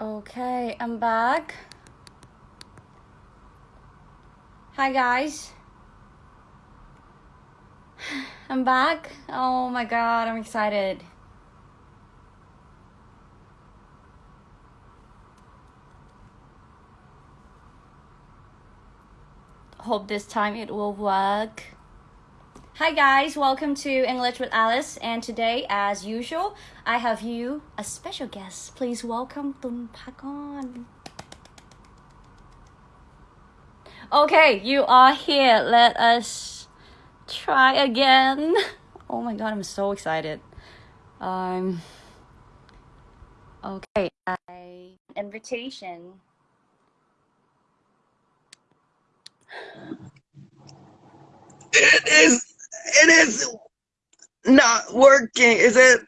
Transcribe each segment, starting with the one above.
Okay, I'm back. Hi, guys. I'm back. Oh my god, I'm excited. Hope this time it will work. Hi guys, welcome to English with Alice and today as usual I have you a special guest. Please welcome Tun Pakon. Okay, you are here. Let us try again. Oh my god, I'm so excited. Um okay, I invitation. It is. It is not working. Is it?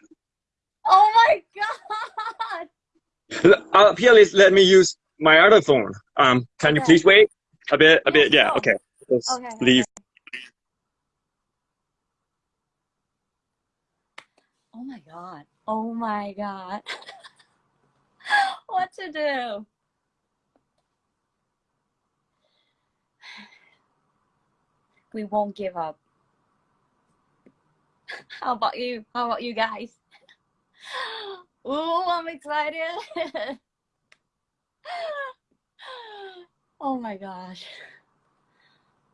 Oh my god! Uh, please let me use my other phone. Um, can you please wait a bit? A Yes, bit. Yeah. sure. Okay. Just Okay, okay. leave. Oh my god. Oh my god. what to do? We won't give up. How about you? How about you guys? Ooh, I'm excited. oh my gosh.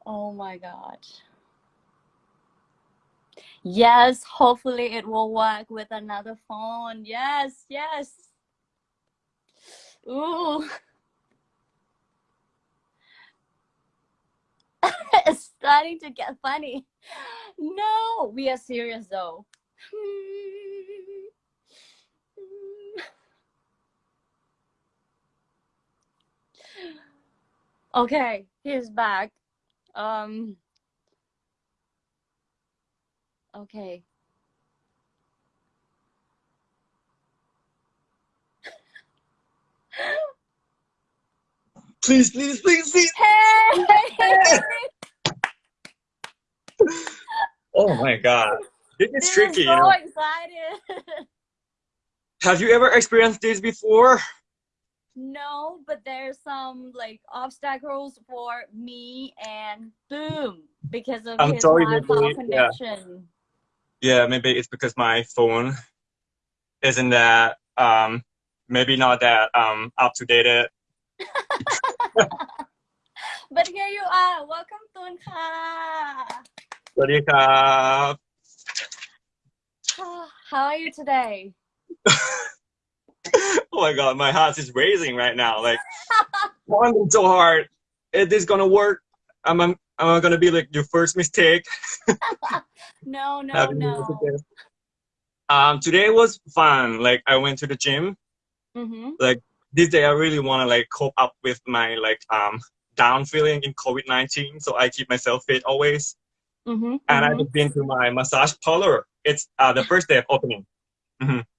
Oh my gosh. Yes, hopefully it will work with another phone. Yes, yes. Ooh. it's starting to get funny. No, we are serious though. Okay, he's back. Um okay. Please, please, please, please. Hey! Oh my God. This is this tricky. is you so know. excited. Have you ever experienced this before? No, but there's some like obstacles for me and boom because of I'm his sorry, maybe, yeah. connection. Yeah, maybe it's because my phone isn't that um maybe not that um up to date. But here you are. Welcome, Tun Ka. สวัสดีครับ How are you today? Oh my god, my heart is racing right now. Like, working so hard. Is this gonna work? Am I, am I gonna be like your first mistake? No, no, having no. you today? Um, today was fun. Like, I went to the gym. Mm-hmm. this day, I really want to like cope up with my like um down feeling in COVID nineteen. So I keep myself fit always. Mm-hmm. And I mm-hmm. just been to my massage parlor. It's uh the first day of opening.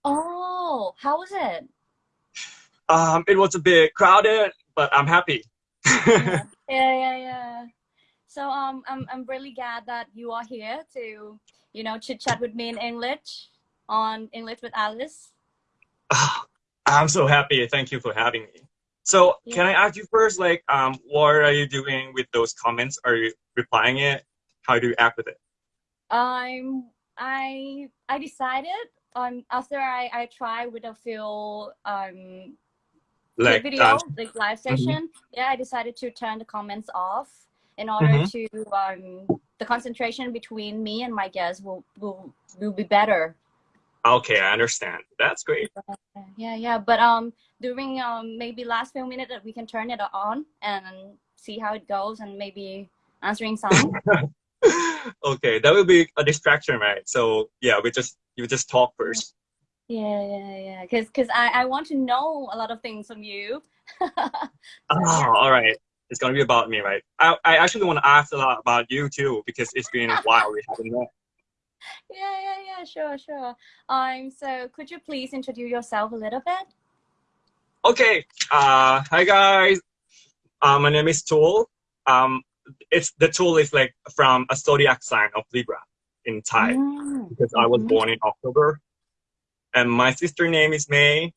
Oh, how was it? Um, it was a bit crowded, but I'm happy. yeah, yeah, yeah, yeah. So um, I'm I'm really glad that you are here to you know chit chat with me in English on English with Alice. Ah, I'm so happy. Thank you for having me. So, can I ask you first, like, um, what are you doing with those comments? Are you replying it? How do you act with it? I'm I I decided um after I I try with a few um Like, video um, like live session yeah I decided to turn the comments off in order Mhm. to um the concentration between me and my guests will will will be better okay, I understand. That's great. yeah yeah but um during um maybe last few minutes that we can turn it on and see how it goes and maybe answering some okay, that will be a distraction, right? So, yeah, we just you just talk first. yeah yeah yeah because because I, I want to know a lot of things from you Oh, all right. It's gonna be about me, right? I, I actually want to ask a lot about you too because it's been a while we haven't met. Yeah yeah yeah sure sure um so could you please introduce yourself a little bit Okay. Uh, hi guys. Uh, my name is Tool. Um, it's the Tool is like from a zodiac sign of Libra in Thai Mm, because I was born in October, and my sister name is May.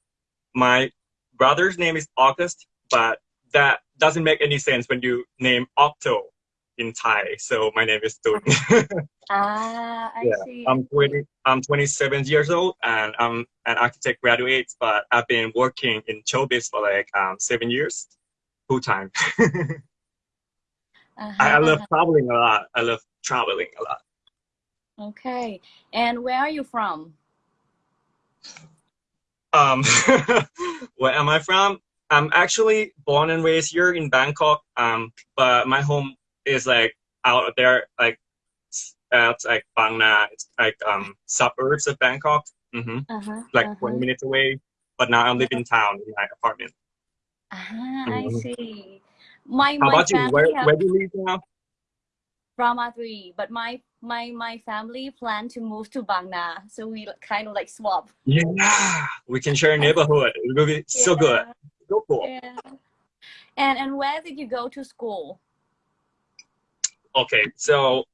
My brother's name is August, but that doesn't make any sense when you name Octo in Thai. So my name is Tun. ah, I yeah, see. I'm 20. I'm 27 years old, and I'm an architect graduate. But I've been working in showbiz for like um, seven years, full time. Uh-huh, I, I love uh-huh. traveling a lot. I love traveling a lot. Okay. And where are you from? Um, where am I from? I'm actually born and raised here in Bangkok. Um, but my home is like out there, like at like Bang Na. It's like um suburbs of Bangkok. hmm Uh-huh. Like uh-huh. 20 minutes away. But now I live in town in my apartment. Ah, I Mhm. see. My How my about you? Where have where do you live now? Brahma 3, but my my my family plan to move to Bang Na, so we kind of like swap. Yeah, we can share a neighborhood. It will be so good. Yeah, So cool. Yeah. And and where did you go to school? Okay, so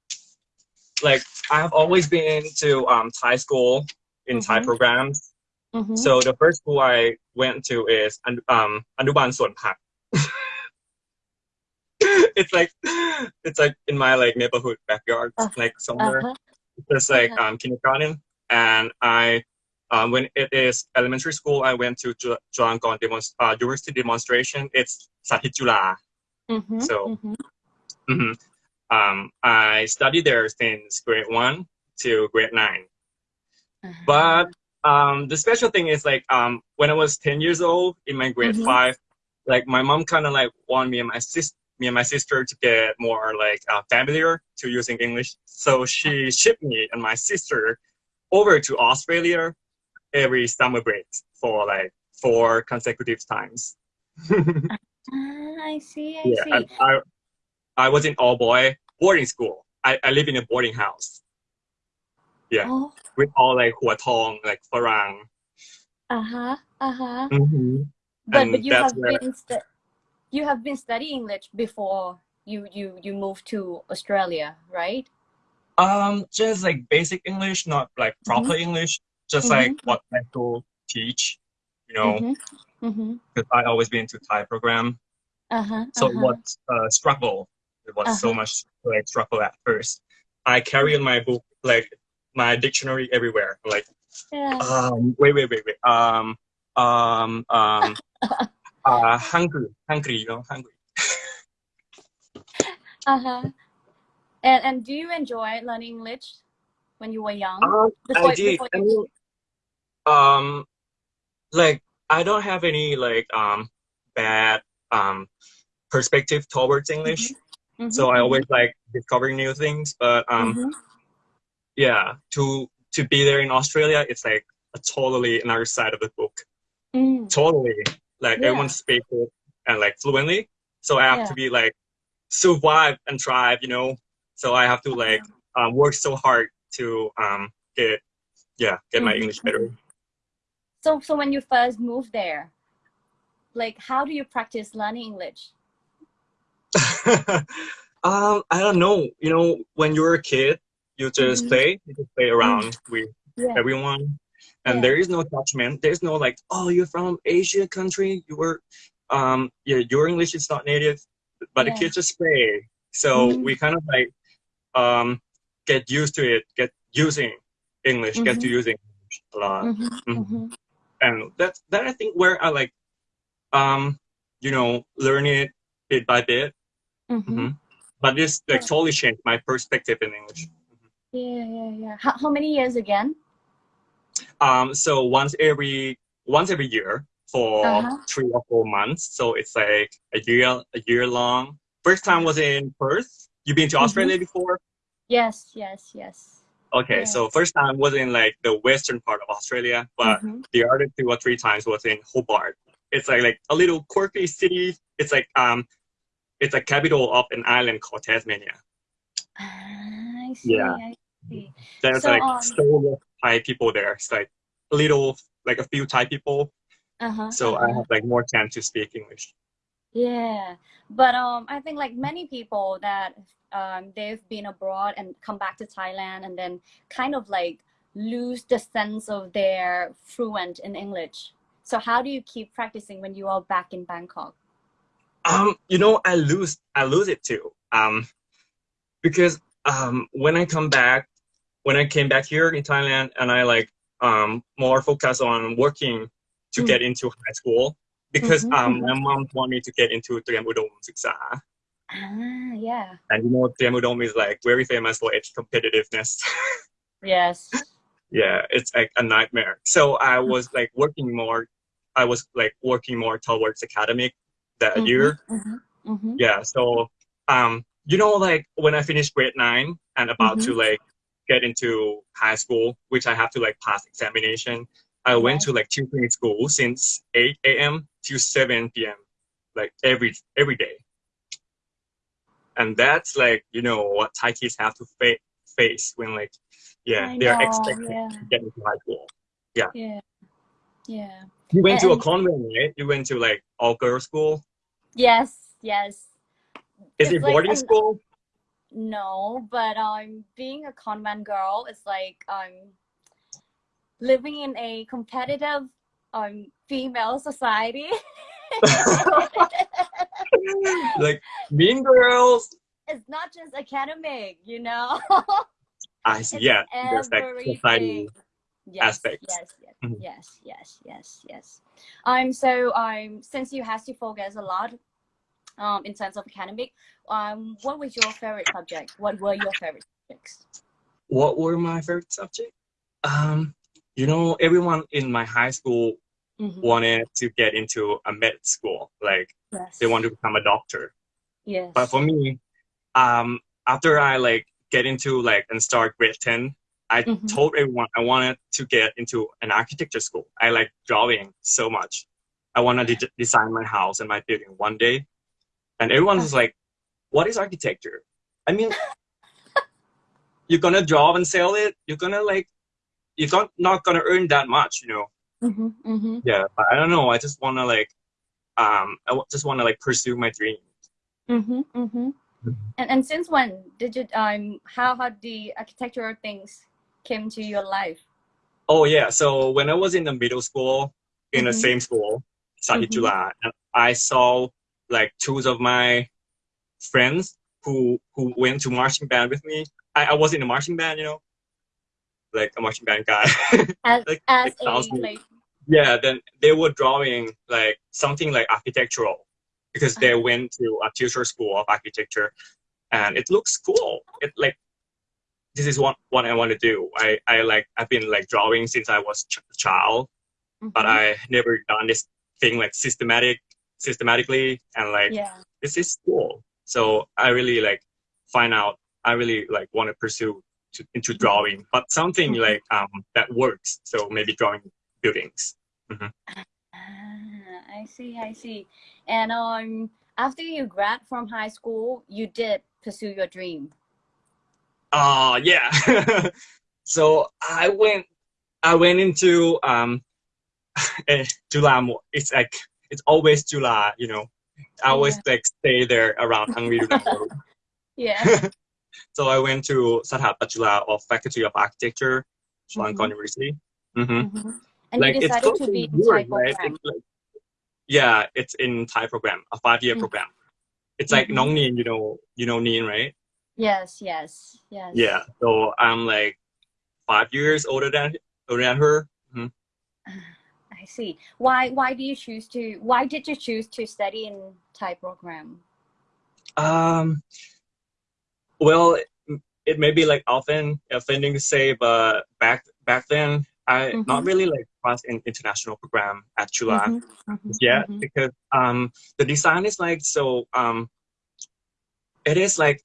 like I have always been to um Thai school in Thai Mhm. programs. Mm-hmm. So the first school I went to is um Anuban Suan Pak. it's like it's like in my like neighborhood backyard, Uh, like somewhere. uh-huh. It's like uh-huh. um kindergarten, and I um when it is elementary school, I went to Chulalongkorn demonst- uh, university demonstration. It's Sathit Chula. Mm-hmm. So- mm-hmm. hmm Um, I studied there since grade one to grade nine. Uh-huh. But um, the special thing is like um, when I was ten years old in my grade Mhm. five, like my mom kind of like wanted me and my sis me and my sister to get more like uh, familiar to using English. So she shipped me and my sister over to Australia every summer break for like four consecutive times. Ah, I see, I yeah, see. I I was in all boy boarding school. I, I live in a boarding house yeah. Oh, with all like hua tong, like farang. uh-huh, uh-huh. Mm-hmm. But And but you have where- been stu- you have been studying English before you you you moved to Australia, right? Um, just like basic English, not like proper English, just like Mhm. what I school teach, you know, Mm-hmm. Mm-hmm. because I always been to Thai program. Uh-huh. So uh-huh. was uh, struggle. It was so Uh-huh. much like struggle at first. I carry in my book like my dictionary everywhere. Like, Yeah. um, wait, wait, wait, wait. Um, um, um, uh, hungry, hungry, you know, hungry. Uh-huh. And and do you enjoy learning English when you were young? Before- I did. I you- mean, um, like I don't have any like um bad um perspective towards English, Mhm, so I always like discovering new things. But um, mhm. yeah, to to be there in Australia, it's like a totally another side of the book. Mm. Totally, like Yeah. everyone speaks it and like fluently, so I have Yeah. to be like survive and thrive, you know. So I have to like um, work so hard to um get yeah get my Mhm, English better. So so when you first moved there, like how do you practice learning English? um, I don't know. You know, when you're a kid, you just Mhm. play, you just play around with Yeah. everyone, and Yeah. there is no judgment. There's no like, oh, you're from Asia country. You were, um, yeah, your English is not native, but the kids just play. So Mhm. we kind of like, um, get used to it, get using English, get to Mhm. using English a lot, Mhm, Mhm. mhm. and that's that I think where I like, um, you know, learn it bit by bit. Mhm. Mhm. But this like totally changed my perspective in English. Yeah, yeah, yeah. How, how many years again? Um, so once every once every year for Uh-huh. three or four months. So it's like a year a year long. First time was in Perth. You've been to Mhm. Australia before? Yes, yes, yes. Okay, Yeah. so first time was in like the western part of Australia, but Mhm. the other two or three times was in Hobart. It's like like a little quirky city. It's like um, it's a capital of an island called Tasmania. Ah, I see. Yeah. I see. There's So, like um, so many Thai people there. It's like a little like a few Thai people. Uh-huh, So I uh-huh. have like more time to speak English. Yeah, but um, I think like many people that um, they've been abroad and come back to Thailand and then kind of like lose the sense of their fluent in English. So how do you keep practicing when you are back in Bangkok? Um, you know, I lose I lose it too. Um, because um when I come back, when I came back here in Thailand, and I like um more focus on working to Mm. get into high school because Mhm, um mhm. my mom want me to get into Triam Udom Suksa. Ah, yeah. And you know, Triam Udom is like very famous for its competitiveness. Yes. yeah, it's like a nightmare. So I was like working more. I was like working more towards academic that year. Mhm, mhm. Yeah. So um, you know, like when I finished grade nine and about to like get into high school, which I have to like pass examination, I went to like tutoring school since 8 a.m. to 7 p.m. like every every day. And that's like you know what Thai kids have to fa- face when like yeah I they're expected yeah. to get into high school. Yeah. Yeah. You went to a convent, right? You went to like all girls school. Yes, yes. Is It's it boarding an- school? No, but um being a convent girl is like um living in a competitive um female society. like Mean Girls. it's not just academic, you know. I see. It's Yeah, there's like society. Yes, aspects. Yes, yes, Mhm. yes, yes, yes, yes. Um, so um, since you have to focus a lot, um, in terms of academic, um, what was your favorite subject? What were your favorite subjects? What were my favorite subjects? Um, you know, everyone in my high school Mhm. wanted to get into a med school. Like Yes. they want to become a doctor. Yes. But for me, um, after I like get into like and start grade ten, I Mhm. told everyone I wanted to get into an architecture school. I like drawing so much. I want to de- design my house and my building one day. And everyone was like, "What is architecture?" I mean, you're gonna draw and sell it. You're gonna like, you're not not gonna earn that much, you know. Mm-hmm, mm-hmm. Yeah, but I don't know. I just wanna like, um, I w- just wanna like pursue my dream. Mm-hmm, mm-hmm. And and since when did you um how how the architectural things came to your life? Oh yeah. So when I was in the middle school, in the Mhm. same school, Chula, and I saw like two of my friends who who went to marching band with me. I, I was in a marching band, you know, like a marching band guy. As Like, as it a like yeah. Then they were drawing like something like architectural because they went to a tutor school of architecture, and it looks cool. It like this is what what I want to do. I I like I've been like drawing since I was ch- a child but Mhm. I never done this thing like systematic systematically and like yeah. this is cool. So I really like find out I really like want to pursue to, into drawing, but something Mhm. like um that works. So maybe drawing buildings. Ah, I see, I see. And um, after you grad from high school, you did pursue your dream. Uh yeah. so I went I went into um eh. It's like it's always July, you know. I always like stay there around Yeah. So I went to Satapatula of Faculty of Architecture, Chulalongkorn Mhm. University. hmm Mhm. And Like you it's to be in Thai right? program. It's like, yeah, it's in Thai program, a five-year Mm. program. It's like Mhm. Nong Nien, you know, you know Nien, right? Yes, yes, yes. Yeah. So I'm like five years older than older than her. See. Why why do you choose to why did you choose to study in Thai program? Um. Well, it, it may be like often offending to say, but back back then, I not Mhm. really like class in international program at Chula. Mhm, mhm, yeah mhm. because um the design is like so um it is like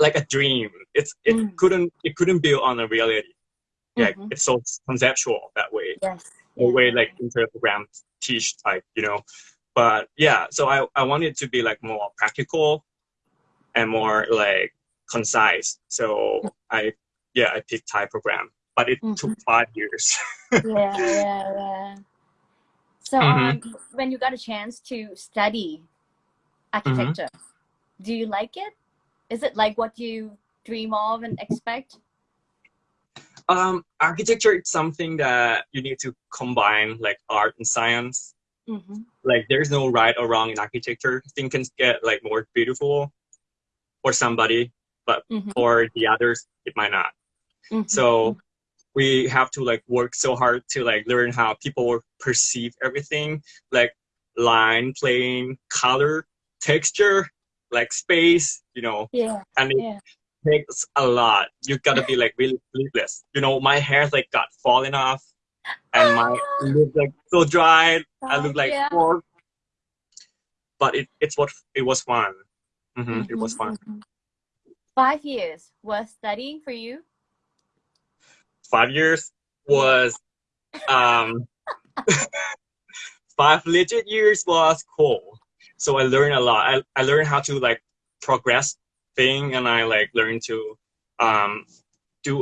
like a dream it's it Mm. couldn't it couldn't build on a reality like Mhm. it's so conceptual that way Yes. Way like inter programs teach type, you know? But yeah so i i wanted to be like more practical and more like concise. So i yeah i picked thai program but it mm-hmm. took five years. Yeah, yeah, yeah. So, um, mm-hmm. when you got a chance to study architecture, mm-hmm. do you like it? Is it like what you dream of and expect? Um, architecture is something that you need to combine like art and science. Mm-hmm. Like there's no right or wrong in architecture. Things can get like more beautiful for somebody, but Mm-hmm. for the others it might not. Mhm. So we have to like work so hard to like learn how people perceive everything, like line, plane, color, texture, like space, you know, yeah, and it yeah. Takes a lot. You gotta be like really sleepless. You know, my hair like got falling off, and my look like so dry. I look like yeah. poor. But it it's what it was fun. hmm It was fun. mhm. Five years was studying for you. Five years was um five legit years was cool. So I learned a lot. I, I learned how to like progress thing and I like learn to um do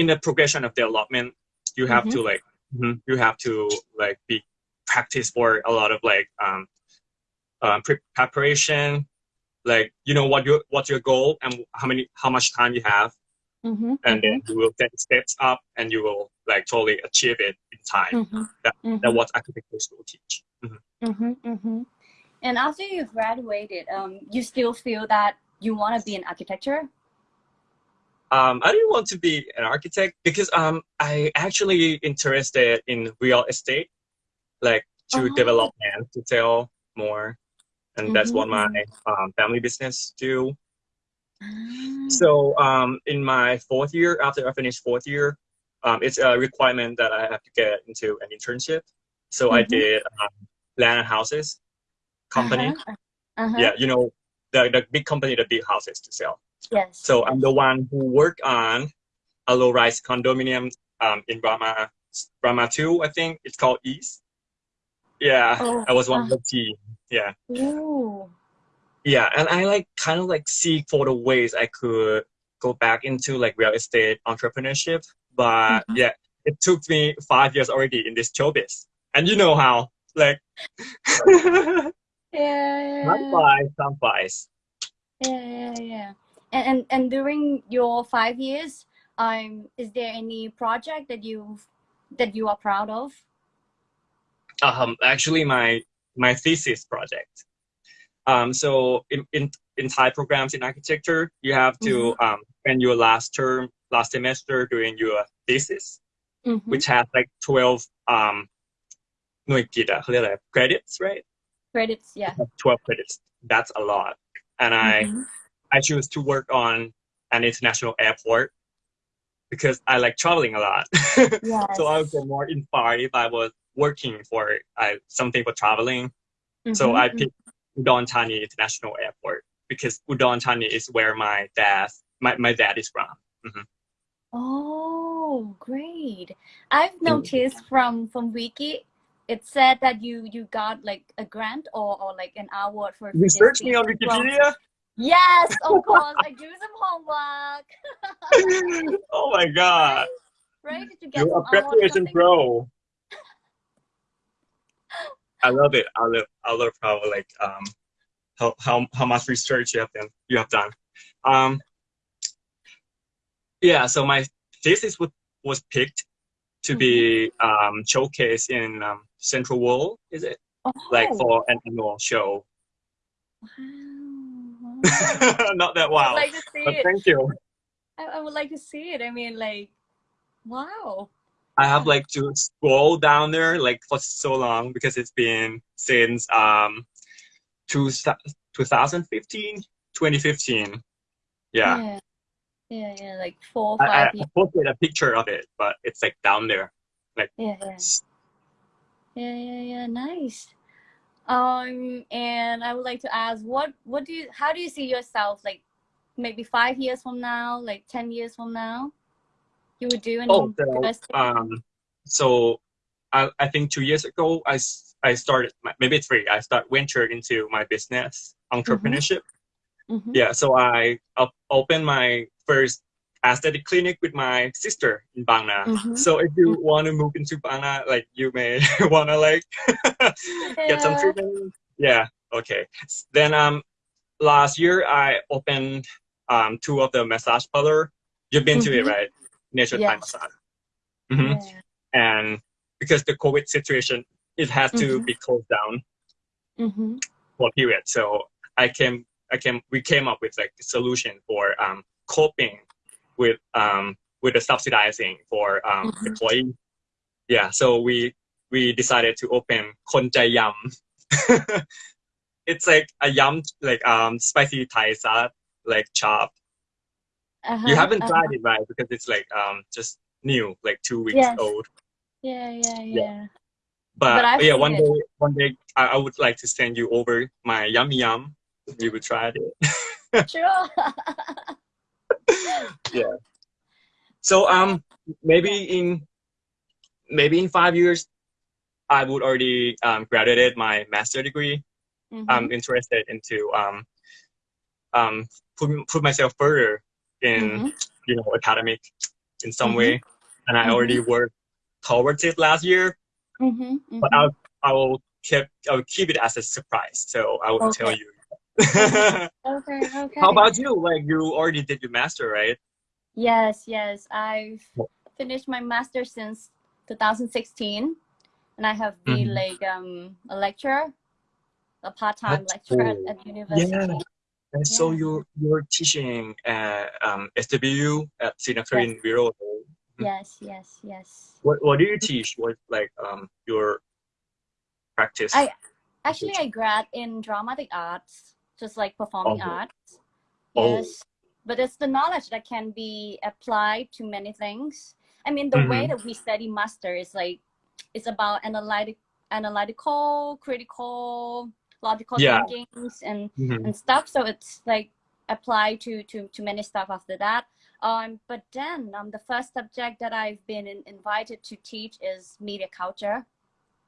in the progression of development you have to like mhm, you have to like be practice for a lot of like um um pre- preparation like you know what your what's your goal and how many how much time you have Mm-hmm. and then you will take steps up and you will like totally achieve it in time Mm-hmm. That- mm-hmm. that's what architecture school teach. Mm-hmm, mm-hmm. And after you graduated, um, you still feel that you want to be in architecture? um i didn't want to be an architect because um i actually interested in real estate like to Oh. develop land to sell more and that's what my Mhm. um, family business do Ah. So um, in my fourth year, after I finished fourth year, um, it's a requirement that I have to get into an internship. So I Mhm. did um, land and houses company. Uh-huh. Uh-huh. Yeah, you know the the big company, the big houses to sell. Yes. So I'm the one who worked on a low-rise condominium um, in Brahma Brahma Two, I think it's called East. Yeah, Oh, I was one uh. of the team. Yeah. Ooh. yeah and i like kind of like seek for the ways i could go back into like real estate entrepreneurship but Mhm. yeah it took me five years already in this showbiz and you know how like Yeah. flies time flies Yeah, yeah, yeah. And, and and during your five years, um, is there any project that you that you are proud of? um actually my my thesis project um so in in, in thai programs in architecture you have to um spend your last term last semester doing your thesis Mhm. which has like 12 um หน่วยกิตอะเขาเรียกอะไร credits right Credits, yeah. 12 credits that's a lot and i Mhm. i choose to work on an international airport because i like traveling a lot Yes. so i would get more inspired if i was working for uh, something for traveling so Mhm, i picked udon thani international airport because udon thani is where my dad my, my dad is from Oh, great! I've noticed from from Wiki, it said that you you got like a grant or or like an award for you search me on wikipedia Yes, of course. I do some homework. oh my god Right? Did you get You're a some award or preparation pro. I love it. I love I love how like um how how, how much research you have done you have done. Um yeah, so my thesis was was picked to be um showcased in um, Central World, is it? Oh, Like for an annual show. wow. Not that I wow. would like to see But it. thank you. I, I would like to see it. I mean, like, wow. I have like to scroll down there like for so long because it's been since um two, 2015, 2015. Yeah. Yeah. Yeah, yeah, like four, I, I five years. posted a picture of it, but it's like down there. like Yeah, yeah. Yeah, yeah, yeah. Nice. Um, and I would like to ask, what, what do you, how do you see yourself, like, maybe five years from now, like ten years from now? You would do an Oh, so, um, so I, I think two years ago, i i started, my- maybe three, I start venture into my business entrepreneurship. Mhm. Yeah, so I op- opened my first aesthetic clinic with my sister in Bang Na. Mhm. So if you want to move into Bang Na, like you may want to like get some treatment. Yeah, okay. Then um, last year I opened um two of the massage parlor. You've been to it, Mhm. right? nature Yes. Thai massage. Mhm. Yeah. And because the COVID situation, it has to Mhm. be closed down Mm-hmm. for a period. So I came, I came, we came up with like a solution for um, coping with um, with the subsidizing for um, Mhm. employees. Yeah, so we we decided to open Konjai Yum. it's like a yum, like um spicy Thai salad, like chopped. Uh-huh. You haven't uh-huh. tried it, right? Because it's like um just new, like two weeks Yes. old. Yeah, yeah, Yeah. yeah. But, But yeah, one it. day, one day I, I would like to send you over my yummy yum. You would try it. Sure. So um maybe in maybe in five years I would already um, graduated my master degree. Mhm. I'm interested into um um put, put myself further in Mhm. you know academic in some Mhm. way, and I already worked towards it last year. Mhm. But mhm. I'll I will keep I will keep it as a surprise. So I will tell you. Okay, okay. How about you? Like you already did your master, right? Yes, yes. I've finished my master since 2016, and I have been Mhm. like um a lecturer, a part-time lecturer at, cool. at university. And so you're you're teaching at um, SWU at Srinakharinwirot. Yes, yes, yes. What what do you teach? What like um your practice? I- Actually, I grad in dramatic arts, just like performing Oh. arts. Oh. Yes, but it's the knowledge that can be applied to many things. I mean, the way Mhm. that we study master is like it's about analytic, analytical, critical, logical Yeah. thinkings and Mhm. and stuff. So it's like applied to to to many stuff after that. Um, but then um, the first subject that I've been in, invited to teach is media culture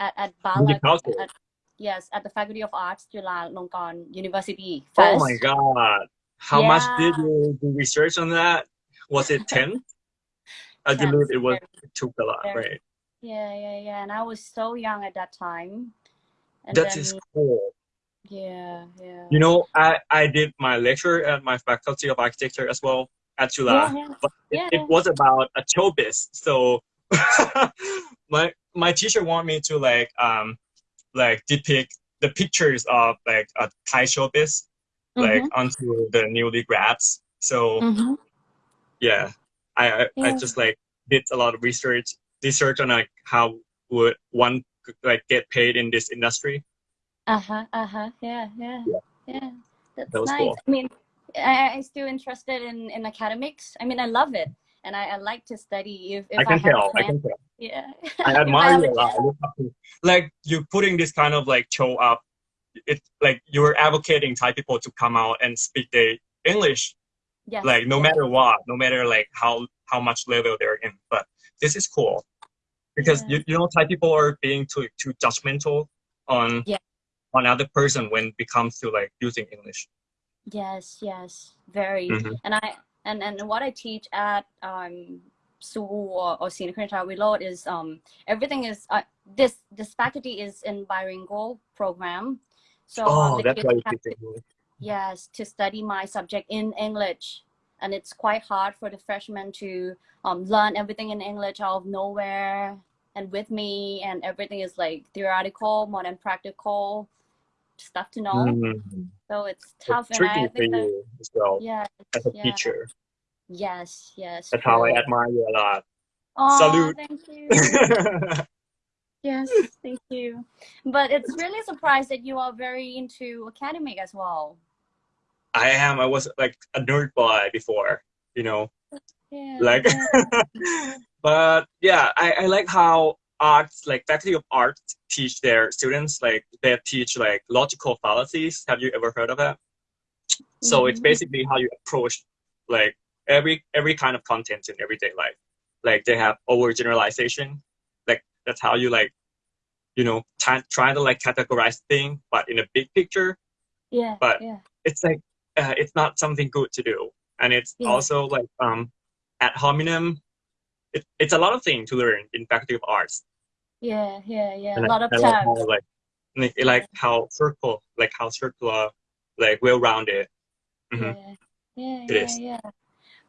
at at Media culture? At, yes, at the Faculty of Arts, Chulalongkorn University. Oh my god! How much did you do research on that? Was it ten? I Tense, believe it was. It took a lot, very- right? Yeah, yeah, yeah. And I was so young at that time. And That then, is cool. yeah, yeah. You know, I I did my lecture at my faculty of architecture as well at Chula. yeah, yeah. but it, Yeah. it was about a showbiz. So my my teacher want me to like um like depict the pictures of like a Thai showbiz like Mhm, onto the newly grads. So mhm. yeah, I I, I just like did a lot of research research on like how would one like get paid in this industry. Uh-huh, uh-huh. Yeah, yeah. Yeah. Yeah. That's That was nice. cool. I mean, I, I'm still interested in, in academics. I mean, I love it. And I, I like to study if, if I can have tell. I can tell. Yeah. I admire you a a lot. I look up to- Like you putting this kind of like show up. It like you're advocating Thai people to come out and speak the English, Yes, like no yes. matter what, no matter like how how much level they're in. But this is cool because Yeah. you, you know Thai people are being too too judgmental on Yeah. on other person when it comes to like using English. Yes, yes, very. Mhm. And I and and what I teach at um SU or, or Srinakharinwirot is um everything is uh, this this faculty is in bilingual program. So Oh, they that's why to- yes to study my subject in English, and it's quite hard for the freshmen to um learn everything in English out of nowhere and with me, and everything is like theoretical more than practical stuff to know. Mhm. So it's It's tough, and tricky I for that you as well yeah. as a yeah. teacher. Yes, yes. That's how I admire you a lot. Aw, Salute. Thank you. yes, thank you. But it's really surprised that you are very into academic as well. I am. I was like a nerd boy before, you know. Yeah. Like, yeah. but yeah, I, I like how arts, like faculty of art, teach their students. Like they teach like logical fallacies. Have you ever heard of that? So it's Mhm. basically how you approach like every every kind of content in everyday life. Like they have overgeneralization. Like that's how you like, you know, try, try to like categorize thing, but in a big picture. yeah. but- yeah. it's like uh, it's not something good to do and it's Yeah. also like um ad hominem it, it's a lot of things to learn in faculty of arts Yeah, yeah, yeah. and A lot of I, I like how like like, like how circle like how circular like well rounded Mhm. Yeah, yeah, It yeah, is. yeah.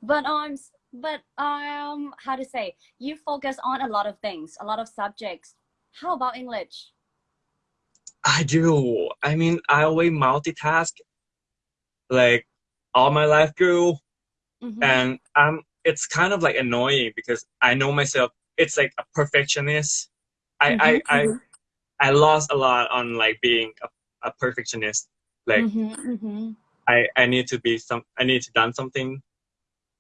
But um, s- but um, how to say? You focus on a lot of things, a lot of subjects. How about English? I do. I mean, I always multitask, like all my life through, Mhm. and um, it's kind of like annoying because I know myself. It's like a perfectionist. I Mhm, I, I mhm. I lost a lot on like being a, a perfectionist. Like Mhm, mhm. I I need to be some. I need to done something.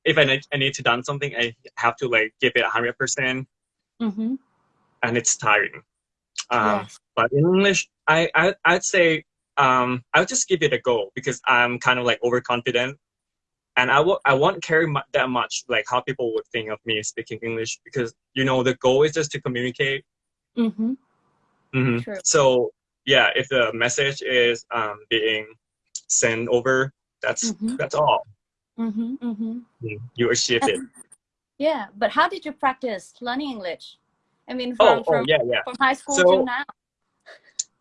If I need I need to done something, I have to like give it hundred percent, Mhm. and it's tiring. Um, Yes. But in English, I, I I'd say um, I'll just give it a go because I'm kind of like overconfident, and I won't care mu- that much like how people would think of me speaking English because you know the goal is just to communicate. Mhm. Mhm. True. So yeah, if the message is um, being sent over, that's Mhm. that's all. Mhm. Mhm. Mm, You achieved it. Yeah, but how did you practice learning English? I mean, Oh, from oh from, yeah, yeah. from high school So- till now.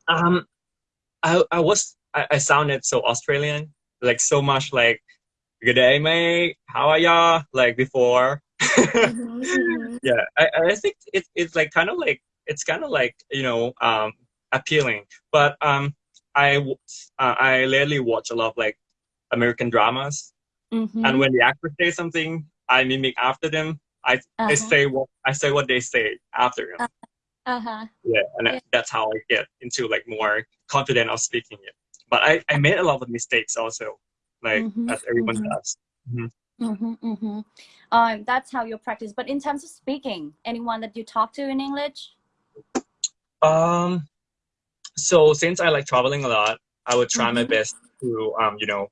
Um, I I was I, I sounded so Australian, like so much like good day, mate. How are ya? Like before. Mhm, mhm. yeah, I I think it, it's like kind of like it's kind of like you know um appealing, but um I uh, I lately watch a lot of like American dramas, Mhm. and when the actors say something, I mimic after them. I I Uh-huh. say what I say what they say after them. Uh-huh. yeah and Yeah. that's how i get into like more confident of speaking it but i i made a lot of mistakes also like Mhm, as everyone mhm. does Mm-hmm, mm-hmm. Um, that's how you practice. But in terms of speaking, anyone that you talk to in English? um so since i like traveling a lot i would try my Mhm. best to um you know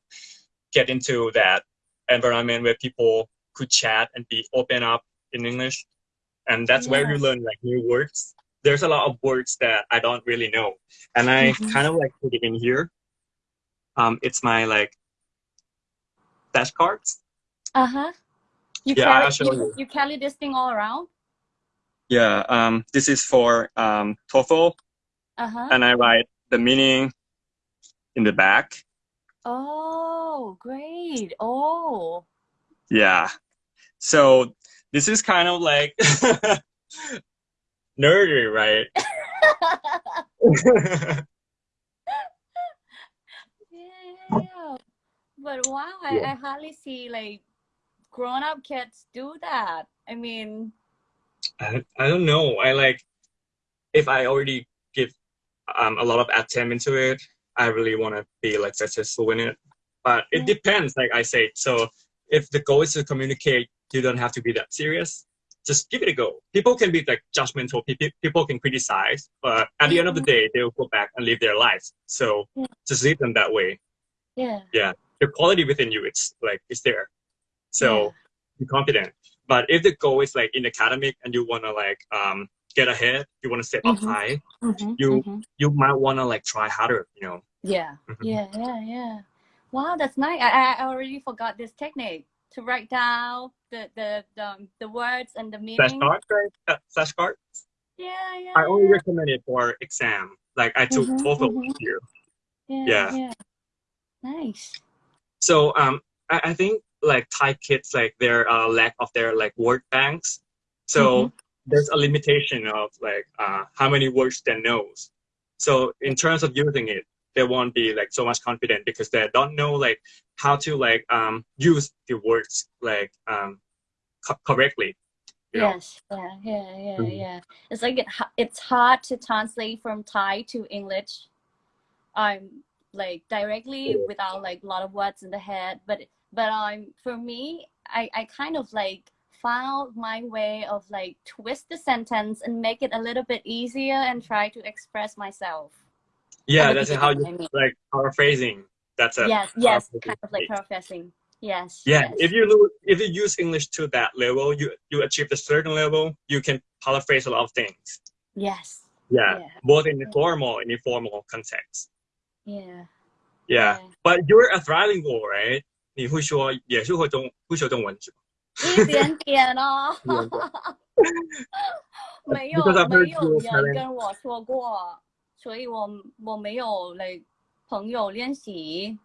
get into that environment where people could chat and be open up in english and that's where you learn like new words there's a lot of words that i don't really know and i Mhm. kind of like put it in here um it's my like flashcards Uh-huh. You Yeah, carry I'll show you, you. you carry this thing all around? Yeah, um, this is for um, TOEFL, Uh-huh. and I write the meaning in the back. Oh, great. Oh. Yeah, so this is kind of like nerdy, right? yeah. But wow, I, Yeah. I hardly see like grown up kids do that. I mean, I, I don't know. I like if I already give um, a lot of attention into it, I really want to be like successful in it. But it depends, like I say. So if the goal is to communicate, you don't have to be that serious. Just give it a go. People can be like judgmental. People people can criticize, but at the end of the day, they will go back and live their lives. So Yeah. just leave them that way. Yeah. Yeah. The quality within you, it's like it's there. So Yeah. be confident. But if the goal is like in academic and you wanna like um get ahead, you wanna step up Mhm. high, Mhm, You- mhm. you might wanna like try harder, you know. Yeah, Mhm. yeah, yeah, yeah. Wow, that's nice. I, I already forgot this technique to write down the the the, um, the words and the meaning. Flashcards, right? Uh, Flashcards. Yeah, yeah. I only yeah. recommend it for exam. Like I took Mhm, TOEFL mhm. this year. yeah, yeah. yeah. Nice. So um, I, I think like Thai kids like their uh, lack of their like word banks. So Mhm. There's a limitation of like uh, how many words they knows. So in terms of using it, they won't be like so much confident because they don't know like how to like um use the words like um co- correctly. You know? Yes. Yeah. Yeah. Yeah. Yeah. It's like it. It's hard to translate from Thai to English. Um, like directly Yeah. without like a lot of words in the head. But but um, for me, I I kind of like found my way of like twist the sentence and make it a little bit easier and try to express myself. Yeah, At the that's how you beginning, I mean. like paraphrasing. That's a yes. Yes. powerful Kind of like technique. paraphrasing. Yes. Yeah, yes. if you lo- if you use English to that level, you you achieve a certain level, you can paraphrase a lot of things. Yes. Yeah, Yeah. both in the formal and informal context. Yeah. Yeah, but you're a trilingual, right? 你会说也是会中会说中文是吧？ 一点点哦没有没有人跟我说过，所以我我没有 like 朋友练习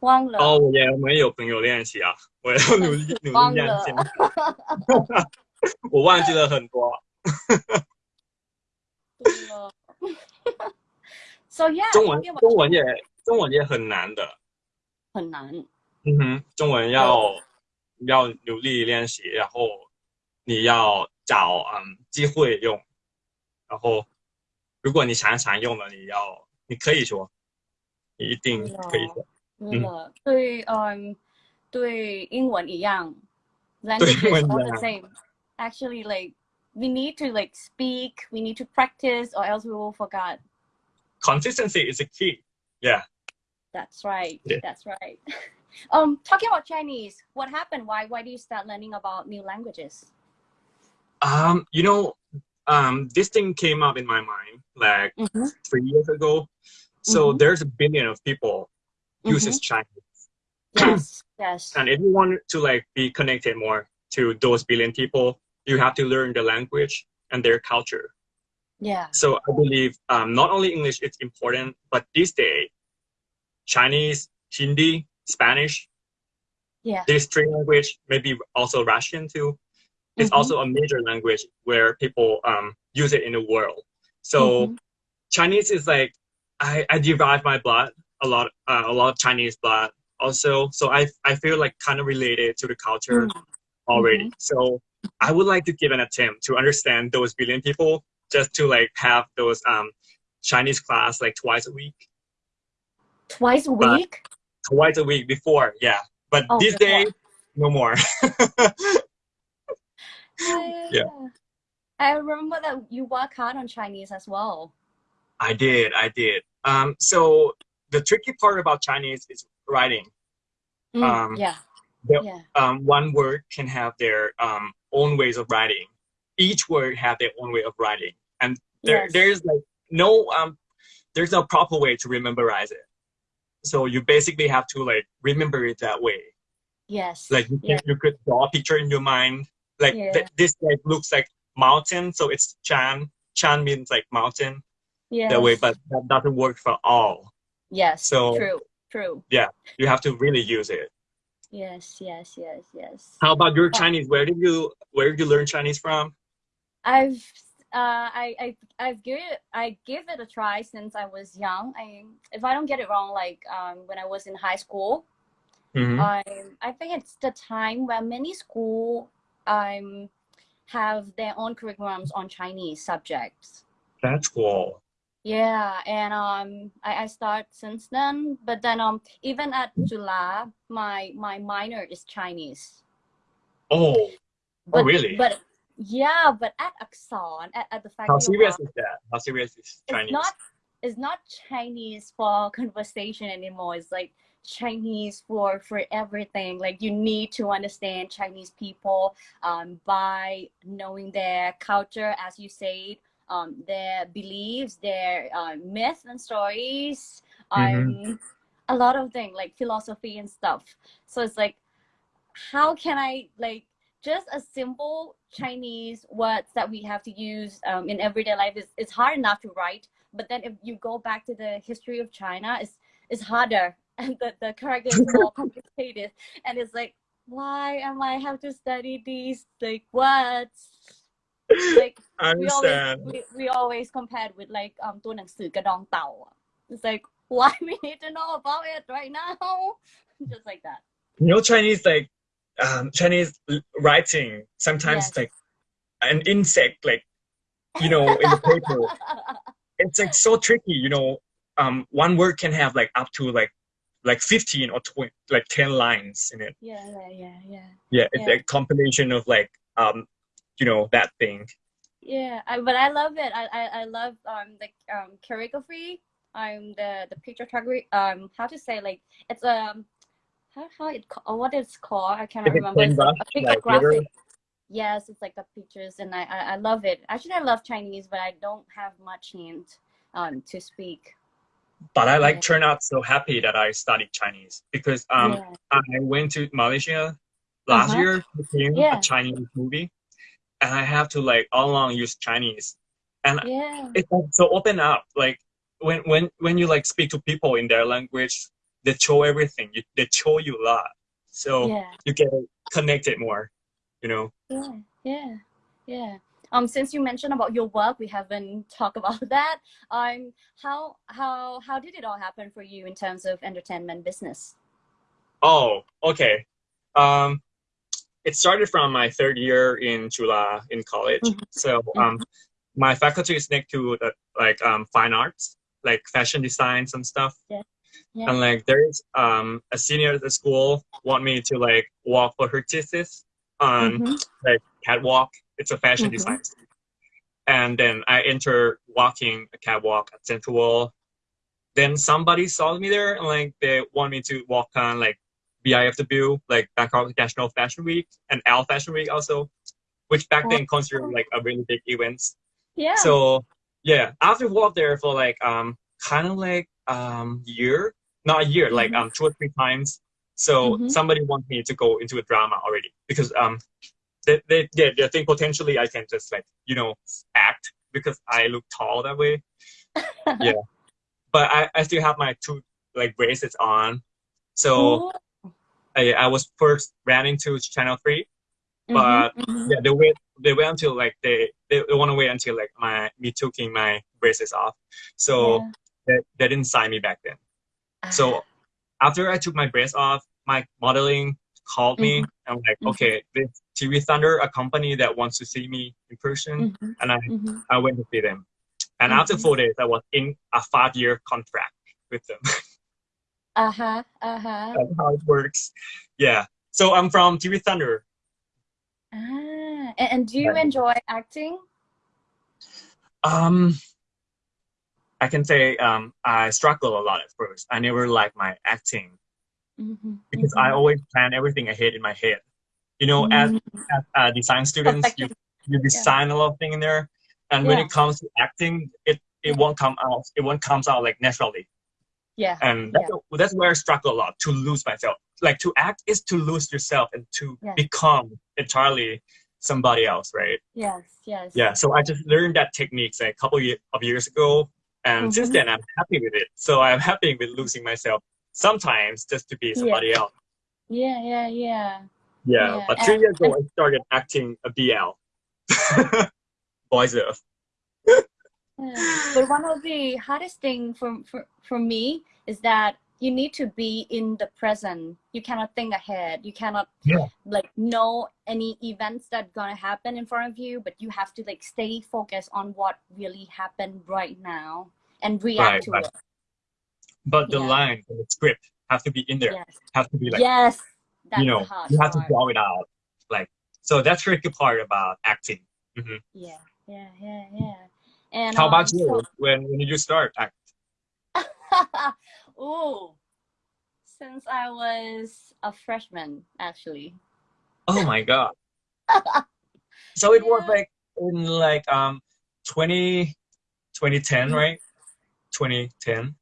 忘了。哦，我也没有朋友练习啊，我要努力努力练习。我忘记了很多。对了 so yeah，中文中文也中文也很难的。很难。嗯哼，中文要要努力练习，然后你要找嗯机会用，然后如果你常常用了，你要你可以说，你一定可以说。对了，对，嗯，对英文一样，language is all the same. Actually, like we need to like speak, we need to practice, or else we will forget. Consistency is a key. Yeah. That's right. Yeah. That's right. Um, talking about Chinese, what happened? Why why do you start learning about new languages? Um, you know, um, this thing came up in my mind like Mhm. three years ago. So Mhm. there's a billion of people uses Chinese, Yes, yes. and if you want to like be connected more to those billion people, you have to learn the language and their culture. Yeah. So I believe um, not only English is important, but this day, Chinese, Hindi, Spanish, Yeah. these three language, maybe also Russian too, is Mhm. also a major language where people um, use it in the world. So Mhm. Chinese is like I, I derive my blood a lot uh, a lot of Chinese blood also. So I I feel like kind of related to the culture Mm. already. So I would like to give an attempt to understand those billion people just to like have those um Chinese class like twice a week. Twice a But- week? Twice a week before, yeah. But Oh, these days, no more. yeah. I remember that you work hard on Chinese as well. I did, I did. Um, so the tricky part about Chinese is writing. Mm, Um, yeah. the- Yeah. Um, one word can have their um, own ways of writing. Each word have their own way of writing, and there Yes. there's like no um, there's no proper way to rememberize it. So you basically have to like remember it that way. Yes. Like you, can, Yeah. you could draw a picture in your mind. Like Yeah. th- this like looks like mountain, so it's Chan. Chan means like mountain Yeah. that way, but that doesn't work for all. yes. so- true. True. Yeah, you have to really use it. Yes. Yes. Yes. Yes. How about your Chinese? Where did you where did you learn Chinese from? I've uh, I I I've give it I give it a try since I was young. I if I don't get it wrong, like um when I was in high school, Mhm. I I think it's the time where many school um have their own curriculums on Chinese subjects. That's cool. Yeah, and um, I, I start since then. But then um, even at Chula, my my minor is Chinese. Oh, But, really? But yeah, but at Akson, at, at the faculty how serious is that? How serious is Chinese? it's not it's not Chinese for conversation anymore. It's like Chinese for for everything. Like you need to understand Chinese people um, by knowing their culture, as you said, um, their beliefs, their uh, myths and stories, um, a lot of things like philosophy and stuff. So it's like, how can I like just a simple Chinese words that we have to use um, in everyday life is it's hard enough to write. But then if you go back to the history of China, it's it's harder and the, the characters are more complicated. And it's like, why am I have to study these like words? Like I we always understand. we, we always compared with like um ตัวหนังสือกระดองเต่า It's like why we need to know about it right now? Just like that. You know, Chinese like um, Chinese writing sometimes Yes. like an insect, like you know, in the paper. it's like so tricky. You know, um, one word can have like up to like like fifteen or twenty, like ten lines in it. yeah, yeah, yeah, yeah. Yeah, it's Yeah. a combination of like um, you know, that thing. Yeah, I, but I love it. I, I, I love um the um choreography. Um the the picture photography. Um how to say like it's um how how it or what it's called. I Is it remember. It's like a like graphic. Yes, it's like the pictures, and I, I I love it. Actually, I love Chinese, but I don't have much hint um to speak. But I like Yeah. turned out so happy that I studied Chinese because um, yeah. I went to Malaysia last Uh-huh. year to film Yeah. a Chinese movie, and I have to like all along use Chinese, and Yeah. it's like so open up. Like when when when you like speak to people in their language, they show everything. You, they show you a lot, so Yeah. you get connected more. You know. Yeah. Yeah. Yeah. Um, since you mentioned about your work, we haven't talked about that. Um, how how how did it all happen for you in terms of entertainment business? Oh, okay. Um, it started from my third year in Chula in college. Mhm. So um, my faculty is next to the, like um, fine arts, like fashion design, some stuff. Yeah. And like there's um, a senior at the school want me to like walk for her thesis on Mhm. like catwalk. It's a fashion Mhm. design. student. And then I enter walking a catwalk at Central Then somebody saw me there and like they want me to walk on like BIFW, like Bangkok National Fashion Week and Elle Fashion Week also, which back then considered like a really big event. Yeah. So yeah, after walk there for like um kind of like um year, not a year, like Mhm. um two or three times. So Mhm. somebody wants me to go into a drama already because um they they they, they think potentially I can just like you know act because I look tall that way. yeah, but I I still have my two like bracelets on, so Ooh. I I was first ran into Channel Three Mhm, but mhm. yeah, they wait. They wait until like they they, they want to wait until like my me taking my braces off. So Yeah. they, they didn't sign me back then. So after I took my brace off, my modeling called me and like, Mhm. okay, this TV Thunder, a company that wants to see me in person, Mhm, and I mhm. I went to see them. And after Mhm. four days, I was in a five year contract with them. Uh-huh. Uh-huh. That's how it works. Yeah. So I'm from TV Thunder. Ah. And, and do you enjoy acting? Um, I can say um, I struggle a lot at first. I never like my acting Mhm, because mhm. I always plan everything ahead in my head. You know, as, Mm, as uh, design students, you, you design a lot of things in there, and when it comes to acting, it it won't come out. It won't comes out like naturally, yeah. and that's, that's where I struggle a lot to lose myself. Like to act is to lose yourself and to Yeah. become entirely somebody else, right? Yes. Yes. Yeah, so I just learned that techniques like a couple of years ago, and since Mhm. then I'm happy with it. So I'm happy with losing myself sometimes just to be somebody else. Yeah. Yeah. Yeah. Yeah, Yeah, but three and- years ago I started acting a BL, Boys Love. Yeah. But one of the hardest thing for, for for me is that you need to be in the present. You cannot think ahead. You cannot Yeah. like know any events that gonna happen in front of you, but you have to like stay focused on what really happened right now and react Right, to right. it. But the Yeah. lines and the script have to be in there. Yes. Have to be like yes. That's you know hard you have part. to draw it out. Like so that's tricky part about acting. hmm Yeah. Yeah. Yeah. Yeah. And How about um, you? so- When when did you start act? Ooh. Since I was a freshman, actually. Oh my god. So it was like in like um 20, 2010, right? 2010,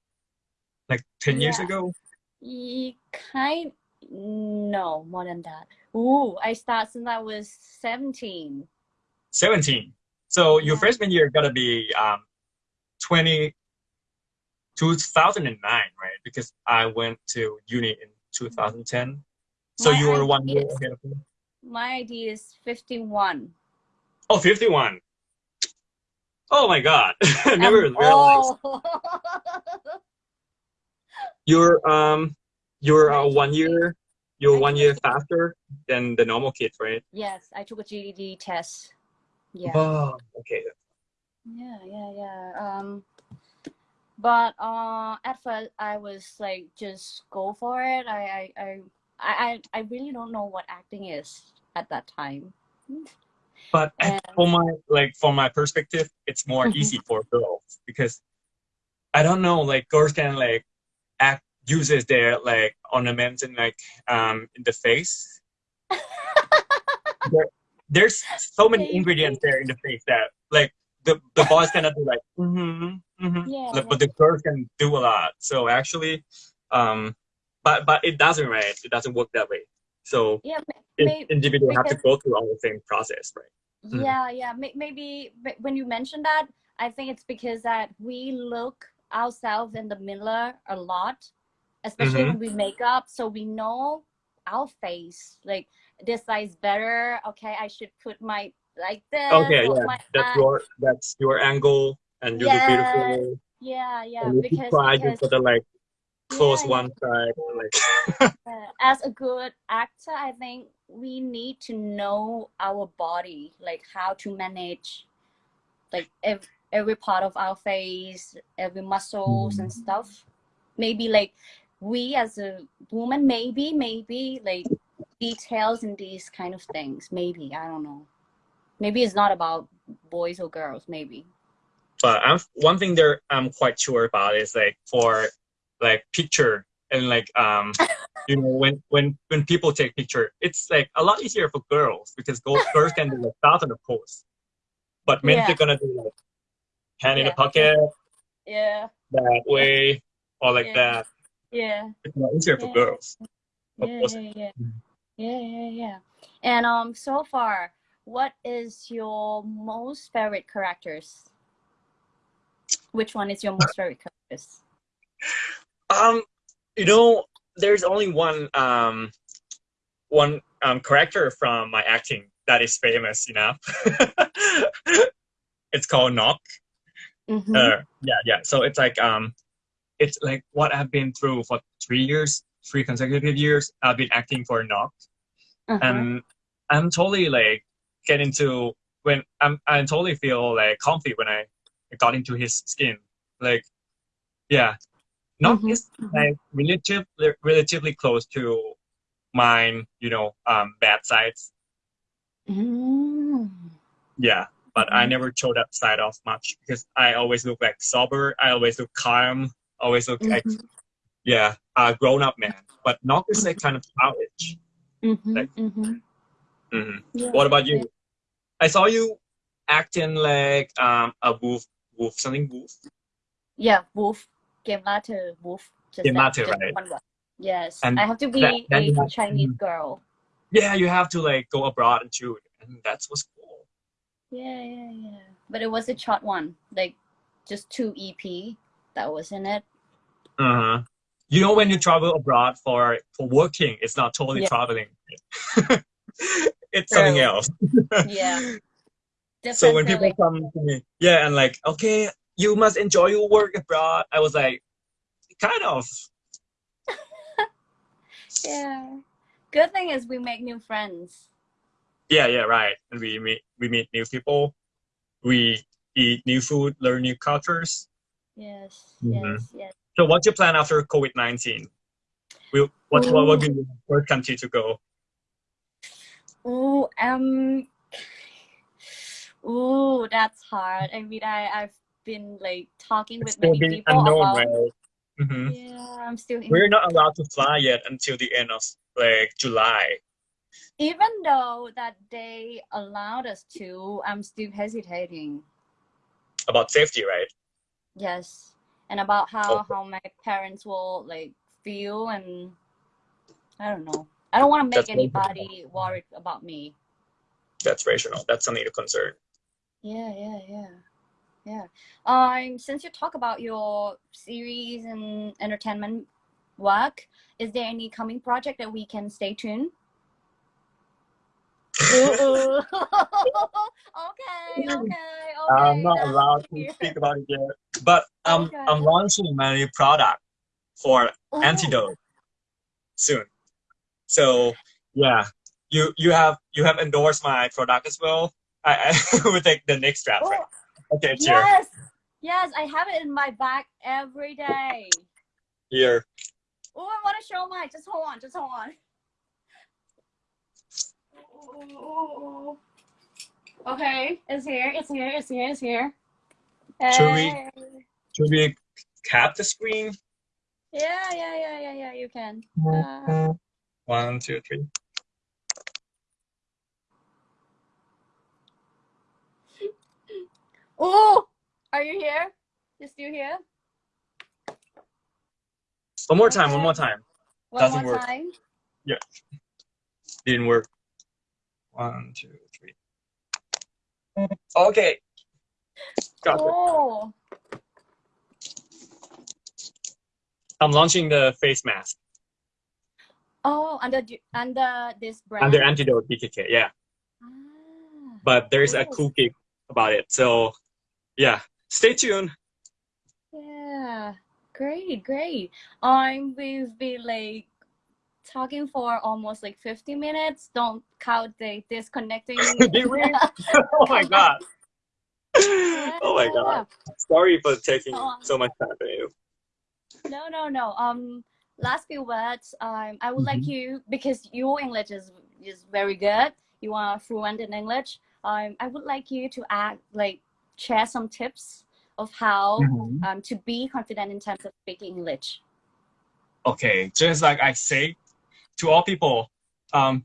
like 10 years Yeah. ago. Ye- kind no more than that. Ooh, I started since I was seventeen. 17. So your Yeah. freshman year gotta be um 20, 2009, right? Because I went to uni in 2010. So My you were one year ahead of me. My ID is fifty-one. Oh, 51. Oh my god. I never realized. You're um you're uh, one year you're one year faster than the normal kids, right? yes, I took a GED test. Yeah. Oh, okay. Yeah, yeah, yeah. Um, but uh, at first I was like, just go for it. I, I, I, I, I I really don't know what acting is at that time. But And- for my like from my perspective, it's more Mhm. easy for girls because I don't know, like girls can like act uses their like ornaments and like um in the face. there, there's so many ingredients there in the face that like the the boys cannot do like mm-hmm, mm-hmm. Yeah, Like, but the girls can do a lot. So actually, um, but but it doesn't right. It doesn't work that way. So Yeah, may- individual have to go through all the same process, right? Yeah, yeah. May- Maybe when you mentioned that, I think it's because that we look ourselves in the mirror a lot, especially Mhm. when we make up, so we know our face. Like this side is better. Okay, I should put my like this. Okay, yeah, that's eye- your that's your angle, and you look beautiful. Yeah, yeah. and if you Because you because gotta like close Yeah, one side, like as a good actor, I think we need to know our body, like how to manage, like every, every part of our face, every muscles and mm. stuff. Maybe like we as a woman, maybe maybe like details in these kind of things. Maybe I don't know. Maybe it's not about boys or girls. Maybe. but I'm one thing there I'm quite sure about is like for like picture and like um you know when when when people take picture it's like a lot easier for girls because go, girls can do like thousand of pose but men Yeah. they're gonna do like hand in the pocket Yeah. that way or like Yeah. that Yeah. it's more easier for girls yeah, yeah, yeah, yeah, yeah, yeah. And um, so far, what is your most favorite characters? Which one is your most favorite characters? um you know there's only one um one um character from my acting that is famous enough it's called knock Mm-hmm. Uh, yeah, yeah. So it's like um, it's like what I've been through for three years, three consecutive years. I've been acting for Knock, uh-huh. and I'm totally like get into when I'm I totally feel like comfy when I got into his skin. Like, yeah, Knock Mhm, is mhm. like relative, relatively close to mine. You know, um, bad sides. Mm. Yeah, but I Mhm. never showed that side off much because I always look like sober. I always look calm. Always look like Mhm, yeah, a grown up man. But Knock is like kind of childish. mhm, Like- mhm. Mhm. Yeah, What about yeah. you? I saw you acting like um a wolf, wolf something wolf. Yeah, wolf. Game later, wolf. Just just right. one word. Yes, And I have to be that- a Chinese Mhm. girl. Yeah, you have to like go abroad and shoot, and that's what's cool. Yeah, yeah, yeah. But it was a short one, like just two EP that was in it. Uh huh. You know, when you travel abroad for for working, it's not totally Yeah. traveling. it's something else. Yeah. so when people come to me, yeah, and like, okay, you must enjoy your work abroad. I was like, kind of. Yeah. Good thing is we make new friends. Yeah, yeah, right. And we meet we meet new people. We eat new food, learn new cultures. Yes, Mhm. yes, yes. So what's your plan after COVID nineteen? Will what what would be the first country to go? Ooh, um, ooh, that's hard. I mean, I I've been like talking It's with still many people unknown, about. right? hmm Yeah, I'm still. We're not allowed to fly yet until the end of like July. Even though that they allowed us to, I'm still hesitating. About safety, right? Yes, and about how Okay. how my parents will like feel, and I don't know. I don't want to make That's anybody worried about me. That's rational. That's something to concern. Yeah, yeah, yeah, yeah. Um, since you talk about your series and entertainment work, is there any coming project that we can stay tuned? Okay, okay, okay. I'm not allowed to speak about it yet. But um, Okay. I'm launching my new product for Ooh. antidote soon. So yeah, you you have you have endorsed my product as well. I, I will take the next draft. right? Oh, Okay, it's here. yes, yes, I have it in my bag every day. Here. Oh, I want to show mine. Just hold on. Just hold on. Ooh. Okay, it's here. It's here. It's here. It's here. Should we- Hey. Should we cap the screen? Yeah, yeah, yeah, yeah, yeah. You can. Uh, One, two, three. Oh, are you here? Just You still here? One more time. One more time. One Doesn't more work. time. Yeah. Didn't work. One, two, three. Okay. Got it. Oh. I'm launching the face mask Oh, under the- under this brand. under Antidote BKK. Yeah, Ah, but there's a cool gig about it. So yeah, stay tuned. yeah, great, great. Um, we've been like talking for almost like 50 minutes. Don't count the disconnecting. Did we? oh my god. Oh my god. Sorry for taking Oh. so much time from you. No, no, no. Um, last few words. Um, I would like Mhm. you because your English is is very good. You are fluent in English. Um, I would like you to add like share some tips of how Mhm. um to be confident in terms of speaking English. Okay, just like I say to all people, um,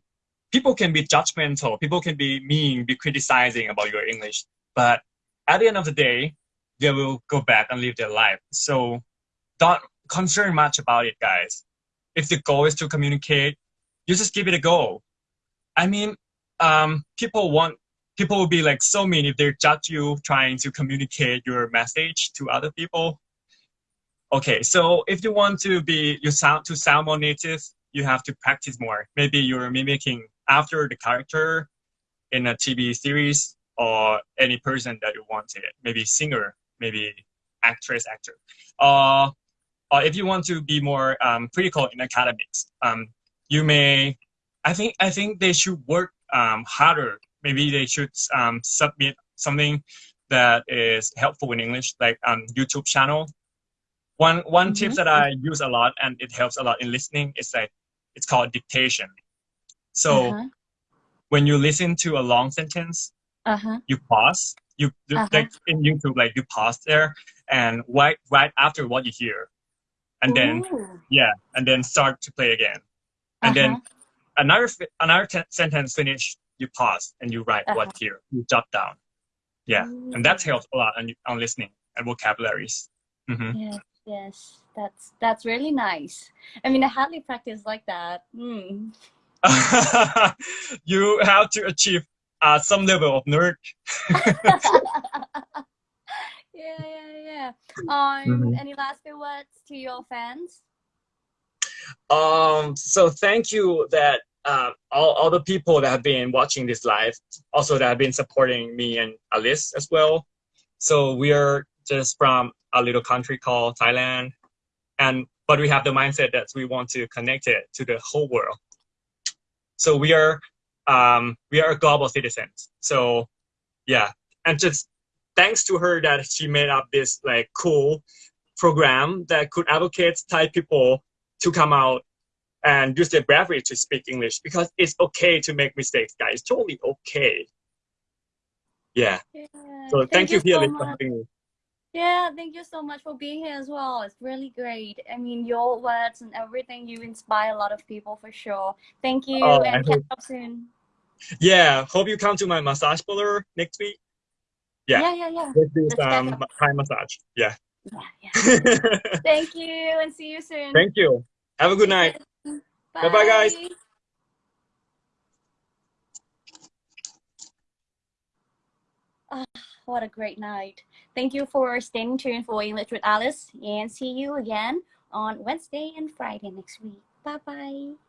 people can be judgmental, people can be mean, be criticizing about your English, but at the end of the day, they will go back and live their life. So don't concern much about it, guys. If the goal is to communicate, you just give it a go. I mean, um, people want people will be like so mean if they judge you trying to communicate your message to other people. Okay, so if you want to be you sound to sound more native, you have to practice more. Maybe you're mimicking after the character in a TV series or any person that you wanted. Maybe singer, maybe actress, actor. Uh, or if you want to be more um, critical in academics, um, you may. I think I think they should work um, harder. Maybe they should um, submit something that is helpful in English, like um, YouTube channel one one tip Mhm. that I use a lot and it helps a lot in listening is like it's called dictation. So uh-huh. when you listen to a long sentence, Uh-huh. you pause. You you- Uh-huh. like in YouTube, like you pause there and right right after what you hear, and then Ooh. yeah, and then start to play again, and then Uh-huh. another another sentence finish. You pause and you write what Uh-huh. here. You jot down. Yeah, and that Ooh. helps a lot on on listening and vocabularies. hmm Yes, yes, that's that's really nice. I mean, I hardly practice like that. Hmm. you have to achieve uh, some level of nerd. yeah, yeah, yeah. Um, Mhm. any last few words to your fans? Um, so thank you that uh, all, all the people that have been watching this live, also that have been supporting me and Alice as well. So we are just from a little country called Thailand, and but we have the mindset that we want to connect it to the whole world. So we are um, we are global citizens. So yeah, and just thanks to her that she made up this like cool program that could advocate Thai people to come out and use their bravery to speak English because it's okay to make mistakes, guys. It's totally okay. Yeah. Yeah. So thank, you, so for having me. Yeah, thank you so much for being here as well. It's really great. I mean, your words and everything, you inspire a lot of people for sure. Thank you, Oh, and catch up soon. Yeah. Hope you come to my massage parlor next week. Yeah. Yeah, yeah, yeah. Let's do Let's some. Thai massage. Yeah. Yeah, yeah. Thank you, and see you soon. Thank you. Have a good night. Bye-bye, guys. Ah, what a great night. Thank you for staying tuned for English with Alice and see you again on Wednesday and Friday next week. Bye bye.